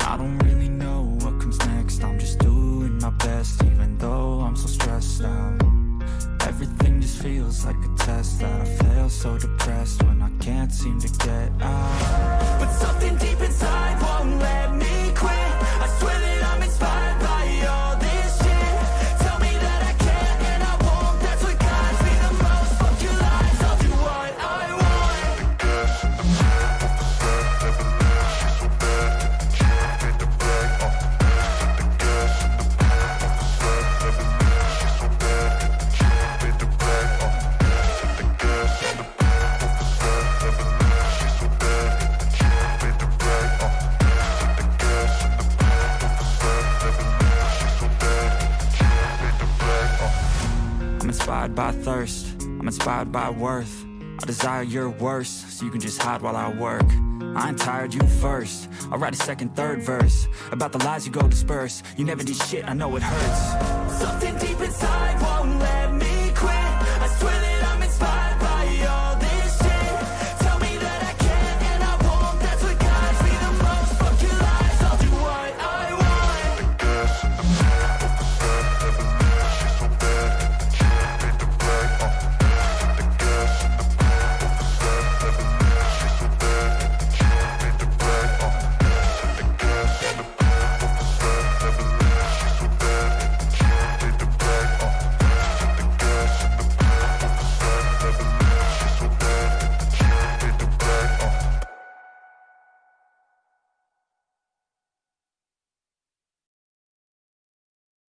I don't really know what comes next. I'm just doing my best even though I'm so stressed out. Everything just feels like a test that I fail so depressed when I can't seem to get out. But something deep I'm inspired by thirst, I'm inspired by worth. I desire your worst, so you can just hide while I work. I ain't tired, you first. I'll write a second, third verse About the lies you go disperse. You never did shit, I know it hurts. Something deep inside